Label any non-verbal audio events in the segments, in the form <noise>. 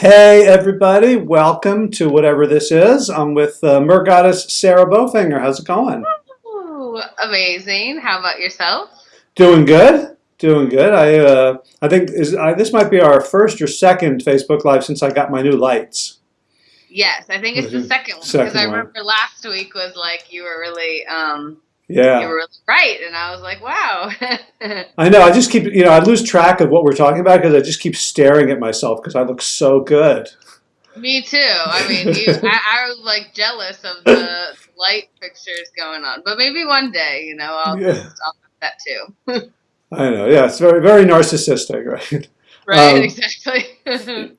Hey everybody, welcome to whatever this is. I'm with uh, Mer Goddess Sarah Bofinger. How's it going? Ooh, amazing. How about yourself? Doing good. Doing good. I uh, I think is I, this might be our first or second Facebook Live since I got my new lights. Yes, I think it's the second one because I remember last week was like you were really um Yeah. you were right, and I was like, wow. <laughs> I know. I just keep, you know, I lose track of what we're talking about because I just keep staring at myself because I look so good. Me too. I mean, you, <laughs> I, I was like jealous of the light fixtures going on, but maybe one day, you know, I'll, Yeah. I'll have that too. <laughs> I know. Yeah, it's very, very narcissistic, right? Right? Um, exactly.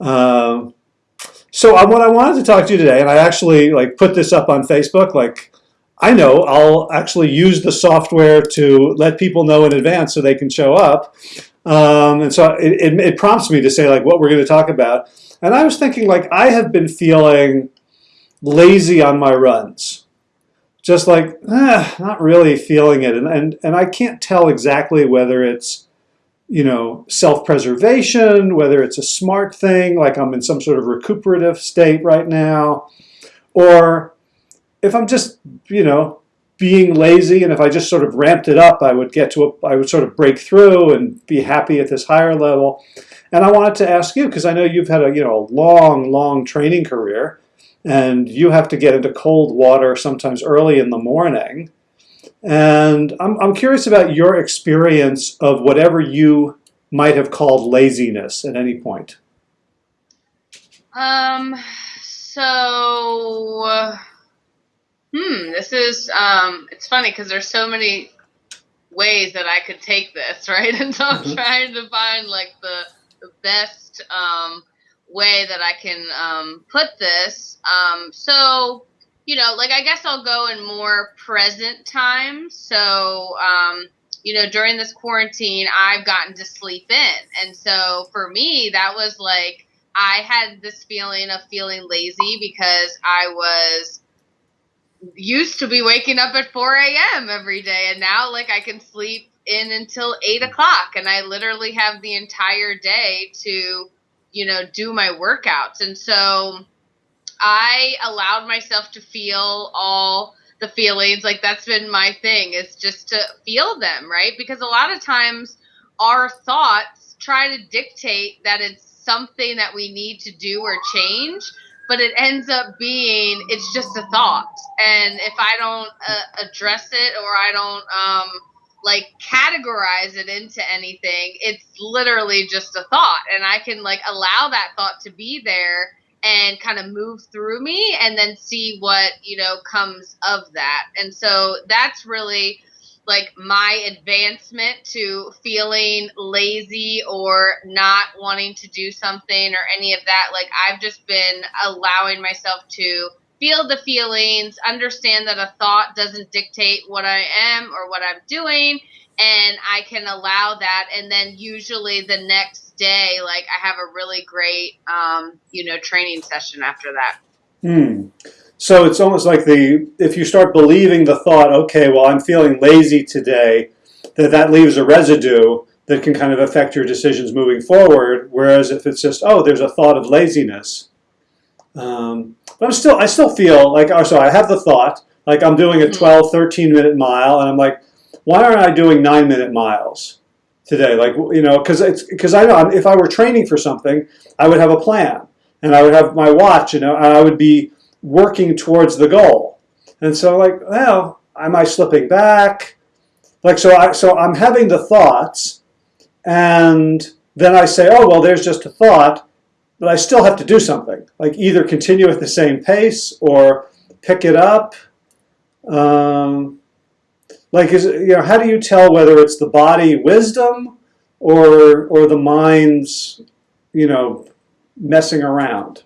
Um, so I, what I wanted to talk to you today, and I actually like put this up on Facebook. Like, I know I'll actually use the software to let people know in advance so they can show up. Um, and so it, it, it prompts me to say like what we're going to talk about. And I was thinking like I have been feeling lazy on my runs. Just like, ah, not really feeling it. And, and, and I can't tell exactly whether it's you know, self-preservation, whether it's a smart thing, like I'm in some sort of recuperative state right now, or if I'm just, you know, being lazy, and if I just sort of ramped it up, I would get to a, I would sort of break through and be happy at this higher level. And I wanted to ask you, because I know you've had a, you know, a long, long training career, and you have to get into cold water sometimes early in the morning. And I'm, I'm curious about your experience of whatever you might have called laziness at any point. Um. So, hmm. This is um. It's funny because there's so many ways that I could take this, <laughs> right? And so I'm Mhm. trying to find like the the best um way that I can um put this. Um. So, you know, like I guess I'll go in more present time. So, um. You know, during this quarantine, I've gotten to sleep in. And so for me, that was like I had this feeling of feeling lazy because I was used to be waking up at 4 a.m. every day, and now like I can sleep in until 8 o'clock, and I literally have the entire day to, you know, do my workouts. And so I allowed myself to feel all the feelings. Like that's been my thing is just to feel them, right? Because a lot of times our thoughts try to dictate that it's something that we need to do or change, but it ends up being it's just a thought. And if I don't uh, address it or I don't um like categorize it into anything, it's literally just a thought and I can like allow that thought to be there and kind of move through me and then see what you know comes of that and so that's really like my advancement to feeling lazy or not wanting to do something or any of that like i've just been allowing myself to feel the feelings understand that a thought doesn't dictate what i am or what i'm doing and i can allow that and then usually the next day like i have a really great um, you know training session after that Hmm. So it's almost like the if you start believing the thought, okay, well, I'm feeling lazy today, that that leaves a residue that can kind of affect your decisions moving forward. Whereas if it's just, oh, there's a thought of laziness, um, but I'm still, I still feel like, oh, so I have the thought, like I'm doing a Mhm. 12, 13 minute mile, and I'm like, why aren't I doing nine minute miles today? Like, you know, because it's because I know if I were training for something, I would have a plan, and I would have my watch, you know, and I would be working towards the goal. And so, like, well, am I slipping back? Like, so I so I'm having the thoughts, and then I say, oh well, there's just a thought, but I still have to do something. Like either continue at the same pace or pick it up. Um, like, is it, you know, how do you tell whether it's the body wisdom or or the mind's, you know, messing around?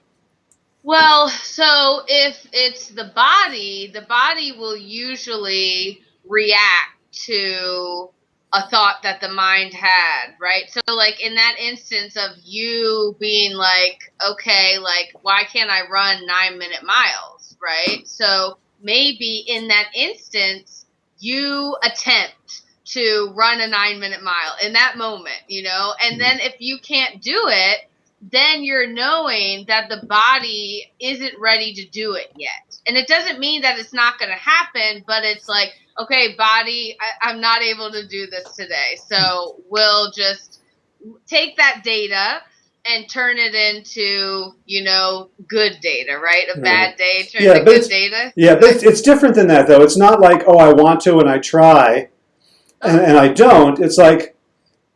Well so if it's the body the body will usually react to a thought that the mind had right? So like in that instance of you being like okay like why can't i run nine minute miles right? So maybe in that instance you attempt to run a nine minute mile in that moment, you know, and then if you can't do it, then you're knowing that the body isn't ready to do it yet. And it doesn't mean that it's not going to happen, but it's like, okay, body, I, I'm not able to do this today. So we'll just take that data and turn it into, you know, good data, right? A hmm. bad day turns Yeah, good data. Yeah, but it's, it's different than that, though. It's not like, oh, I want to and I try, and, and I don't. It's like,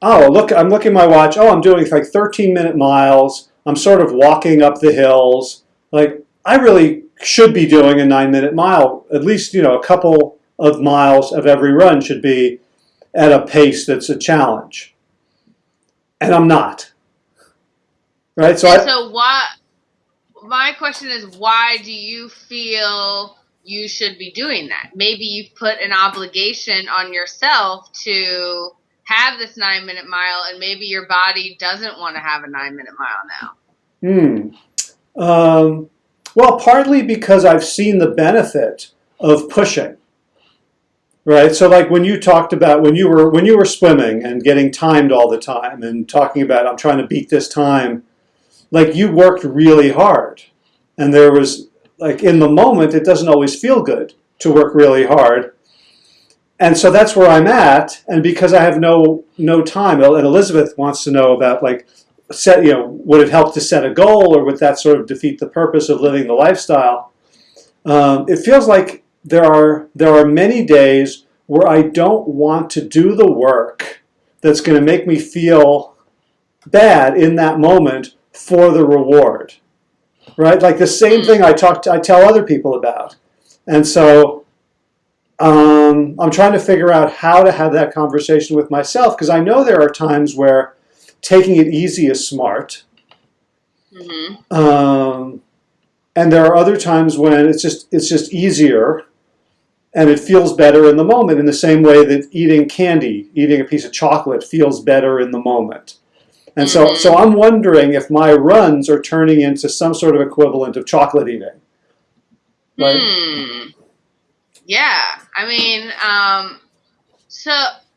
oh, look, I'm looking at my watch. Oh, I'm doing like 13 minute miles. I'm sort of walking up the hills. Like, I really should be doing a nine minute mile. At least, you know, a couple of miles of every run should be at a pace that's a challenge. And I'm not. Right? So I, so why my question is why do you feel you should be doing that maybe you've put an obligation on yourself to have this nine minute mile and maybe your body doesn't want to have a nine minute mile now Hmm. Um, well, partly because I've seen the benefit of pushing. Right. So, like when you talked about when you were when you were swimming and getting timed all the time and talking about I'm trying to beat this time, like you worked really hard, and there was like in the moment it doesn't always feel good to work really hard, and so that's where I'm at. And because I have no no time, and Elizabeth wants to know about like set you know would it help to set a goal or would that sort of defeat the purpose of living the lifestyle? Um, it feels like there are there are many days where i don't want to do the work that's going to make me feel bad in that moment for the reward right? Like the same thing i talk to, i tell other people about. And so um, i'm trying to figure out how to have that conversation with myself because i know there are times where taking it easy is smart. mm-hmm. Um, and there are other times when it's just it's just easier and it feels better in the moment in the same way that eating candy, eating a piece of chocolate feels better in the moment. And so so I'm wondering if my runs are turning into some sort of equivalent of chocolate eating. Right? Hmm. Yeah, I mean, um, so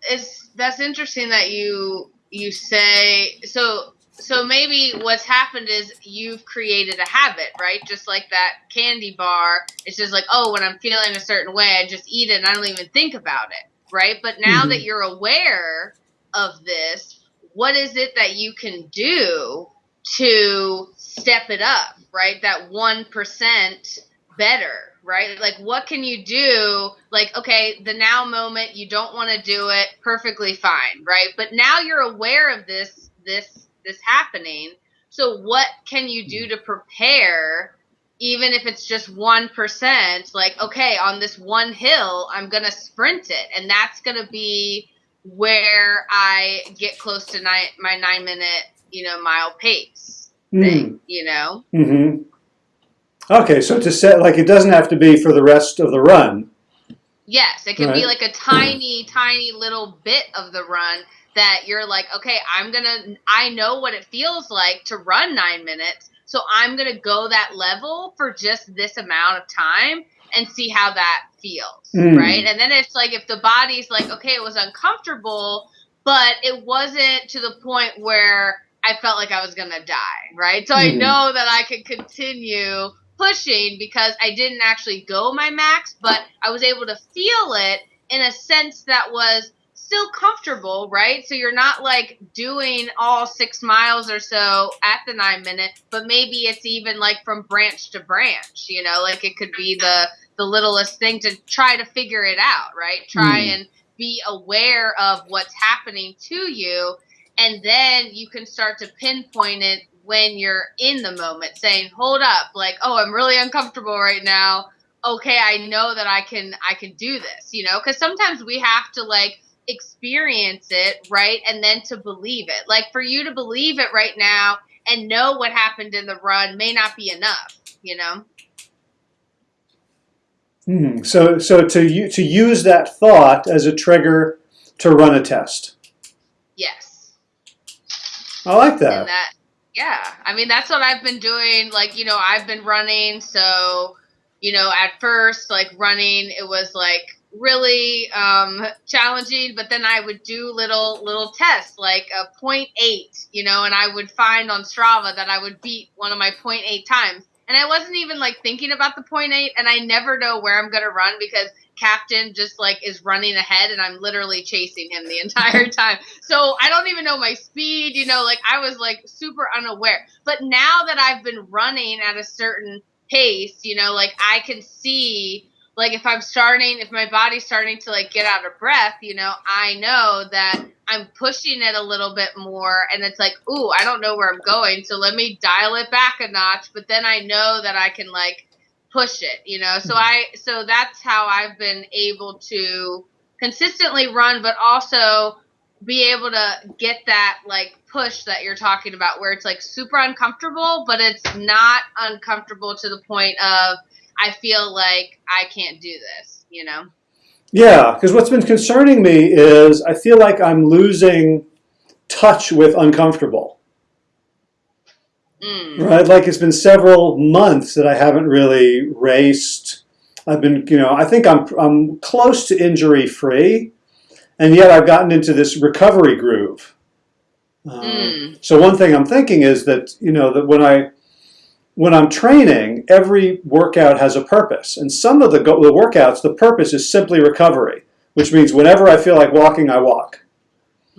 it's that's interesting that you you say so. So maybe what's happened is you've created a habit, right? Just like that candy bar. It's just like, oh, when I'm feeling a certain way, I just eat it and I don't even think about it, right? But now Mhm. that you're aware of this, what is it that you can do to step it up, right? That 1% better, right? Like, what can you do? Like, okay, the now moment, you don't want to do it, perfectly fine, right? But now you're aware of this, this, this happening. So, what can you do to prepare? Even if it's just 1%, like, okay, on this one hill, I'm going to sprint it. And that's going to be where I get close to nine, my nine minute, you know, mile pace thing, you know? Mm-hmm. Okay, so to set like it doesn't have to be for the rest of the run. Yes, it can be like a tiny, tiny little bit of the run that you're like, okay, I'm gonna, I know what it feels like to run nine minutes, so I'm gonna go that level for just this amount of time and see how that feels, Mm. right? And then it's like if the body's like, okay, it was uncomfortable, but it wasn't to the point where I felt like I was gonna die, right? So I Mhm. know that I could continue pushing because I didn't actually go my max, but I was able to feel it in a sense that was still comfortable, right? So you're not like doing all six miles or so at the nine minute, but maybe it's even like from branch to branch, you know, like it could be the the littlest thing to try to figure it out, right? Try Hmm. and be aware of what's happening to you and then you can start to pinpoint it when you're in the moment saying hold up like oh i'm really uncomfortable right now okay i know that i can i can do this you know because sometimes we have to like experience it right and then to believe it like for you to believe it right now and know what happened in the run may not be enough you know Mhm. So so to to use that thought as a trigger to run a test. yes I like that. and that yeah i mean that's what i've been doing like you know i've been running so you know at first like running it was like really um, challenging. But then I would do little little tests like a point eight, you know, and I would find on Strava that I would beat one of my point eight times. And I wasn't even like thinking about the point eight, and I never know where I'm gonna run because captain just like is running ahead and I'm literally chasing him the <laughs> entire time. So I don't even know my speed, you know, like I was like super unaware. But now that I've been running at a certain pace, you know, like I can see like if I'm starting if my body's starting to like get out of breath, you know, I know that I'm pushing it a little bit more and it's like, "Ooh, I don't know where I'm going, so let me dial it back a notch." But then I know that I can like push it you know so i so that's how i've been able to consistently run but also be able to get that like push that you're talking about where it's like super uncomfortable but it's not uncomfortable to the point of i feel like i can't do this you know Yeah, because what's been concerning me is I feel like I'm losing touch with uncomfortable. mm. Right, like it's been several months that I haven't really raced. I've been, you know, I think I'm I'm close to injury free, and yet I've gotten into this recovery groove. Um, Mm. So one thing I'm thinking is that you know that when I when I'm training, every workout has a purpose, and some of the go- the workouts, the purpose is simply recovery, which means whenever I feel like walking, I walk.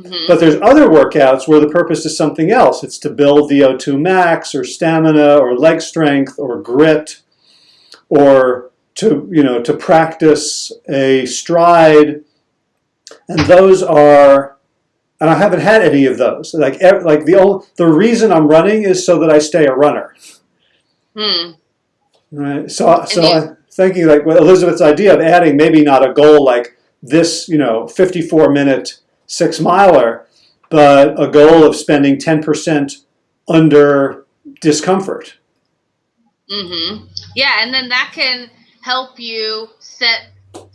Mhm. But there's other workouts where the purpose is something else. It's to build VO2 max or stamina or leg strength or grit or to, you know, to practice a stride. And those are, and I haven't had any of those. Like, like the, the reason I'm running is so that I stay a runner. Hmm. Right. So, so I'm thinking like well, Elizabeth's idea of adding maybe not a goal like this, you know, 54 minute six miler, but a goal of spending 10% under discomfort. Mm-hmm. Yeah, and then that can help you set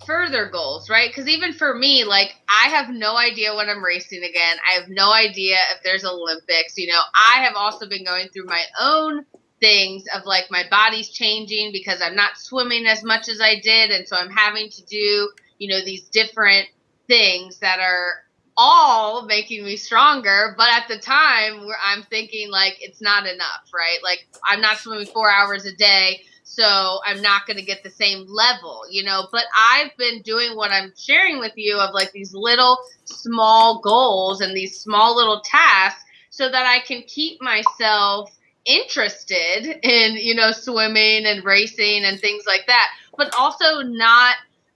further goals, right? Because even for me, like I have no idea when I'm racing again. I have no idea if there's Olympics. You know, I have also been going through my own things of like my body's changing because I'm not swimming as much as I did, and so I'm having to do you know these different things that are all making me stronger but at the time where i'm thinking like it's not enough right? Like i'm not swimming four hours a day so i'm not going to get the same level you know? But i've been doing what i'm sharing with you of like these little small goals and these small little tasks so that i can keep myself interested in you know swimming and racing and things like that but also not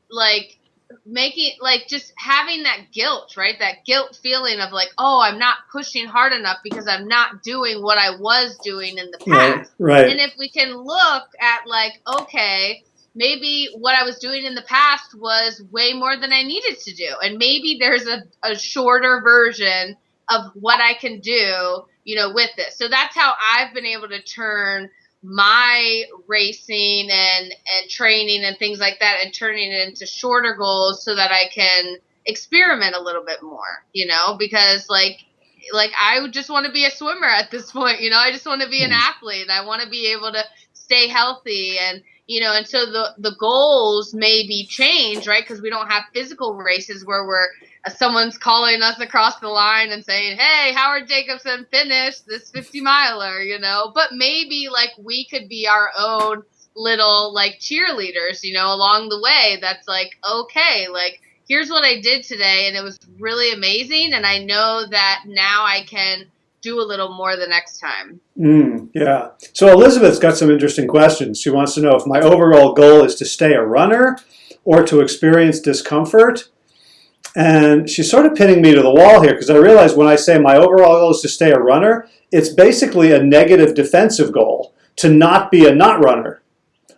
like making like just having that guilt right that guilt feeling of like oh i'm not pushing hard enough because i'm not doing what i was doing in the past Right. Right. and if we can look at like okay maybe what i was doing in the past was way more than i needed to do and maybe there's a, a shorter version of what i can do you know with this so that's how i've been able to turn my racing and and training and things like that and turning it into shorter goals so that I can experiment a little bit more, you know, because like like I just want to be a swimmer at this point, you know. I just want to be an hmm. athlete. I want to be able to stay healthy and you know, and so the the goals may be changed, right? Because we don't have physical races where we're uh, someone's calling us across the line and saying, "Hey, Howard Jacobson finished this 50 miler," you know. But maybe like we could be our own little like cheerleaders, you know, along the way. That's like, okay, like here's what I did today, and it was really amazing, and I know that now I can do a little more the next time. Mm, yeah. So Elizabeth's got some interesting questions. She wants to know if my overall goal is to stay a runner or to experience discomfort. And she's sort of pinning me to the wall here because I realize when I say my overall goal is to stay a runner, it's basically a negative defensive goal to not be a not runner.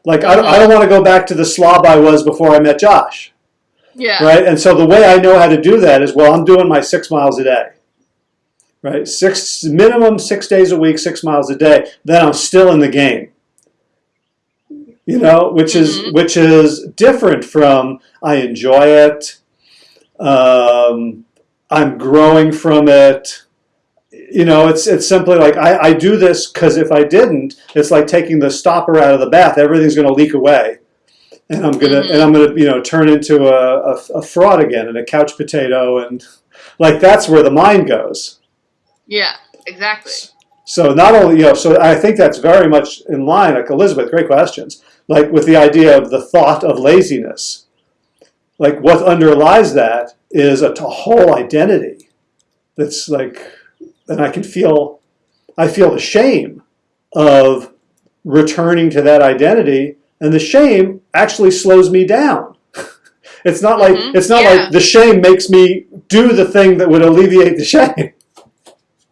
Like, I, I don't want to go back to the slob I was before I met Josh, Yeah. right? And so the way I know how to do that is, well, I'm doing my six miles a day, right? Six minimum six days a week, six miles a day. Then I'm still in the game. You know, which is Mhm. which is different from I enjoy it. Um, I'm growing from it. You know, it's it's simply like I, I do this because if I didn't, it's like taking the stopper out of the bath. Everything's going to leak away. and I'm gonna Mhm. and I'm gonna you know turn into a, a, a fraud again and a couch potato and like that's where the mind goes. Yeah, exactly. So not only you know, so I think that's very much in line. Like Elizabeth, great questions. Like with the idea of the thought of laziness, like what underlies that is a whole identity. That's like, and I can feel, I feel the shame of returning to that identity, and the shame actually slows me down. <laughs> it's not like Mhm, it's not yeah. like the shame makes me do the thing that would alleviate the <laughs> shame.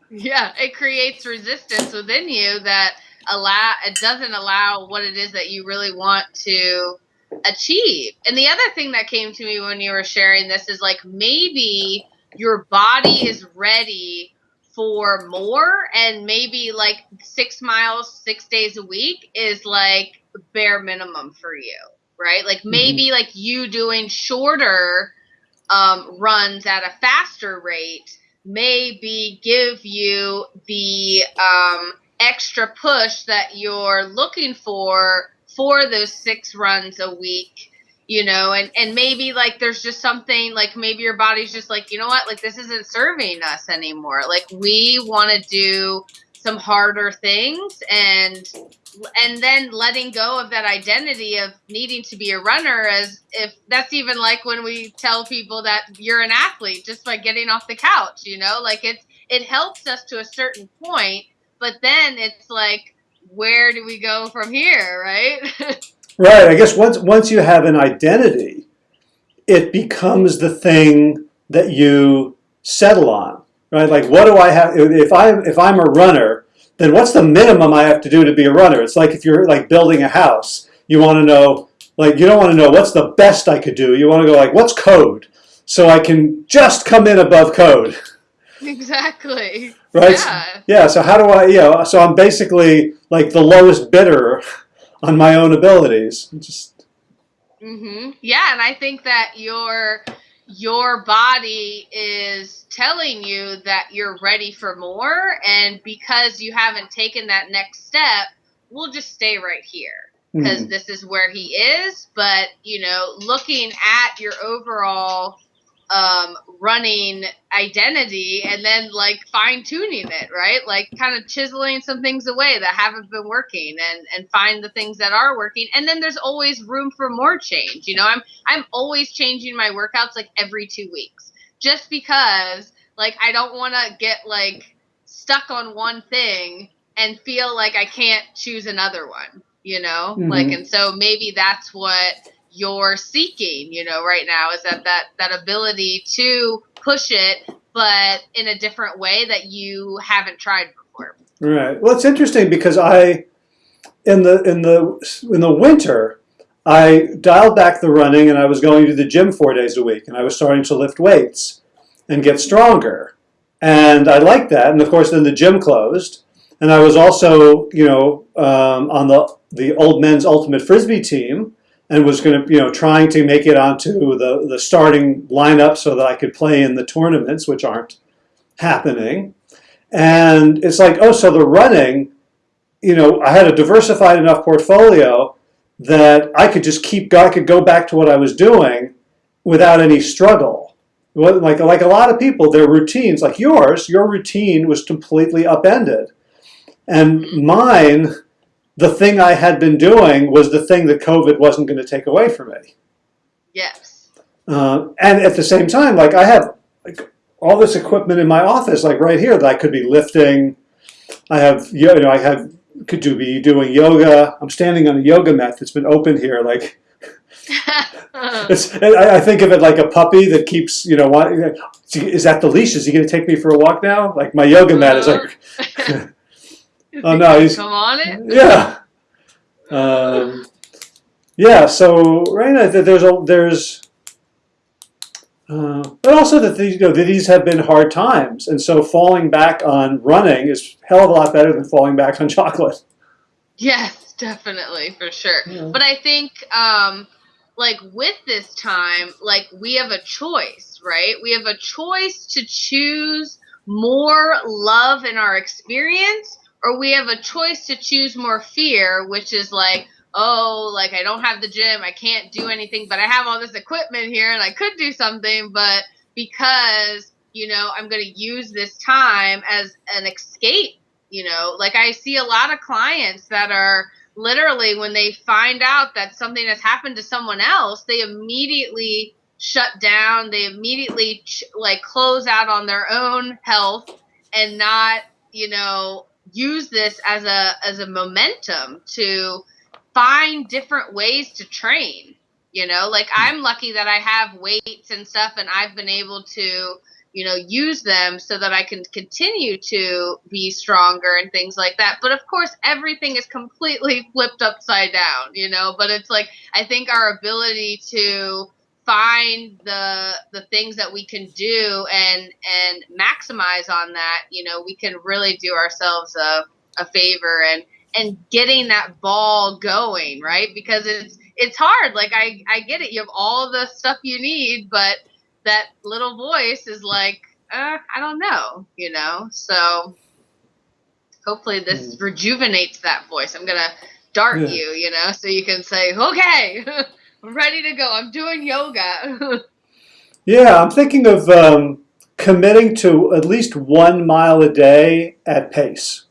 Yeah, it creates resistance within you that allow it doesn't allow what it is that you really want to achieve. And the other thing that came to me when you were sharing this is like maybe your body is ready for more and maybe like 6 miles 6 days a week is like bare minimum for you, right? Like maybe like you doing shorter um, runs at a faster rate maybe give you the um, extra push that you're looking for for those six runs a week you know and and maybe like there's just something like maybe your body's just like you know what? Like this isn't serving us anymore. Like we want to do some harder things and and then letting go of that identity of needing to be a runner as if that's even like when we tell people that you're an athlete just by getting off the couch you know like it's it helps us to a certain point but then it's like where do we go from here right <laughs> Right. I guess once once you have an identity, it becomes the thing that you settle on. Right. Like, what do I have? If I if I'm a runner, then what's the minimum I have to do to be a runner? It's like if you're like building a house, you want to know like you don't want to know what's the best I could do. You want to go like what's code, so I can just come in above code. exactly Right. yeah Yeah. So how do I? You know. So I'm basically like the lowest bidder on my own abilities. Just hmm Yeah, and I think that your your body is telling you that you're ready for more, and because you haven't taken that next step, we'll just stay right here because mm, this is where he is. But you know, looking at your overall um, running identity and then like fine tuning it, right? Like kind of chiseling some things away that haven't been working and and find the things that are working. And then there's always room for more change. You know, I'm I'm always changing my workouts like every 2 weeks. Just because like I don't want to get like stuck on one thing and feel like I can't choose another one, you know? Mhm. Like and so maybe that's what you're seeking, you know, right now is that that that ability to push it but in a different way that you haven't tried before. Right. Well, it's interesting because I, in the in the in the winter, I dialed back the running and I was going to the gym four days a week and I was starting to lift weights and get stronger, and I liked that. And of course, then the gym closed, and I was also you know um, on the the old men's ultimate frisbee team and was going to you know trying to make it onto the the starting lineup so that I could play in the tournaments, which aren't happening. And it's like, oh, so the running, you know, I had a diversified enough portfolio that I could just keep, I could go back to what I was doing without any struggle. Like, like a lot of people, their routines, like yours, your routine was completely upended. And mine, the thing I had been doing was the thing that COVID wasn't going to take away from me. Yes. Uh, and at the same time, like I have like all this equipment in my office, like right here, that I could be lifting. I have, you know, I have could do be doing yoga. I'm standing on a yoga mat that's been open here. Like <laughs> it's, I, I think of it like a puppy that keeps, you know, is that the leash? Is he going to take me for a walk now? Like my yoga mat is like, <laughs> Oh, no, he's- come on it. yeah, um, yeah. So right now th- there's a there's, uh, but also that these you know that these have been hard times, and so falling back on running is hell of a lot better than falling back on <laughs> chocolate. Yes, definitely, for sure. Yeah. But I think, um, like with this time, like we have a choice, right? We have a choice to choose more love in our experience, or we have a choice to choose more fear, which is like, oh, like I don't have the gym, I can't do anything, but I have all this equipment here and I could do something, but because, you know, I'm going to use this time as an escape, you know, like I see a lot of clients that are literally when they find out that something has happened to someone else, they immediately shut down, they immediately ch- like close out on their own health and not, you know, use this as a as a momentum to find different ways to train you know? Like hmm. i'm lucky that i have weights and stuff and i've been able to you know use them so that i can continue to be stronger and things like that. But of course everything is completely <laughs> flipped upside down you know? But it's like i think our ability to find the the things that we can do and and maximize on that you know we can really do ourselves a, a favor and and getting that ball going right? Because it's it's hard. Like i i get it. You have all the stuff you need but that little voice is like uh, i don't know you know? So hopefully this Mm. rejuvenates that voice. I'm gonna dart Yeah. you you know so you can say okay <laughs> i'm ready to go i'm doing yoga <laughs> Yeah, I'm thinking of um, committing to at least one mile a day at pace.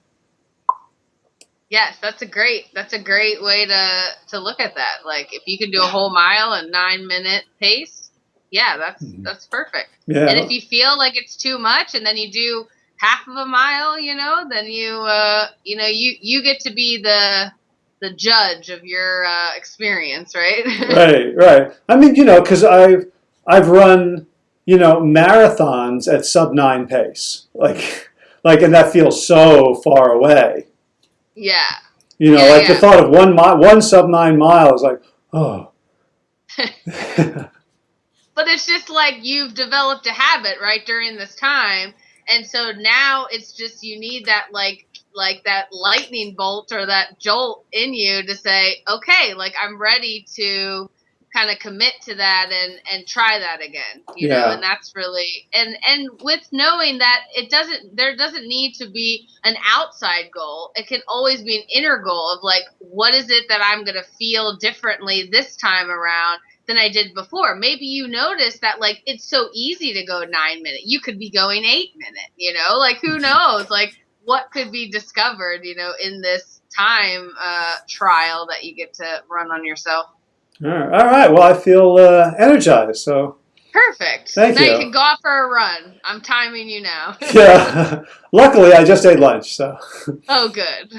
yes that's a great that's a great way to to look at that like if you can do a whole mile in nine minute pace yeah that's Mhm. that's perfect Yeah. and if you feel like it's too much and then you do half of a mile you know then you uh you know you you get to be the the judge of your uh, experience right <laughs> right, right. I mean, you know, because I've I've run, you know, marathons at sub nine pace, like, like, and that feels so far away. yeah You know, Yeah, like the thought of one mile, one sub nine mile is like, oh. <laughs> <laughs> but it's just like you've developed a habit right during this time and so now it's just you need that like like that lightning bolt or that jolt in you to say okay like i'm ready to kind of commit to that and and try that again you know and that's really and and with knowing that it doesn't there doesn't need to be an outside goal it can always be an inner goal of like what is it that i'm going to feel differently this time around than I did before. Maybe you notice that like it's so easy to go nine minute. You could be going eight minute, you know? Like who <laughs> knows? Like what could be discovered, you know, in this time uh, trial that you get to run on yourself. All right, all right. Well, I feel uh, energized. So, Perfect. Thank now you. you can go out for a run. I'm timing you now. <laughs> yeah. <laughs> Luckily, I just ate lunch, so <laughs> oh, good.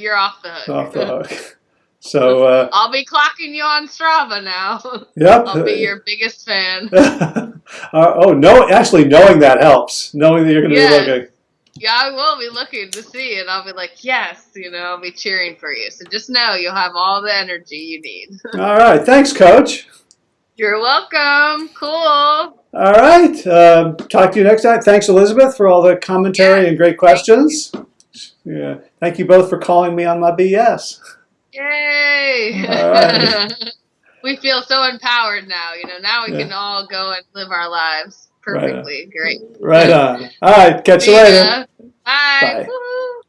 You're off the hook. off the hook. So, uh, I'll be clocking you on Strava now. yep. I'll be your biggest fan. uh, oh no! Actually, knowing that helps. Knowing that you're going to Yeah. be looking. Yeah, I will be looking to see, and I'll be like, yes, you know, I'll be cheering for you. So just know you'll have all the energy you need. <laughs> All right. Thanks, Coach. You're welcome. Cool. All right. Um, talk to you next time. Thanks, Elizabeth, for all the commentary Yeah, and great questions. Yeah. Thank you both for calling me on my BS. Yay! All <laughs> right. we feel so empowered now. You know, now we Yeah. can all go and live our lives Right perfectly. Great. Right on. All right. Catch you later. ya. Bye. Bye.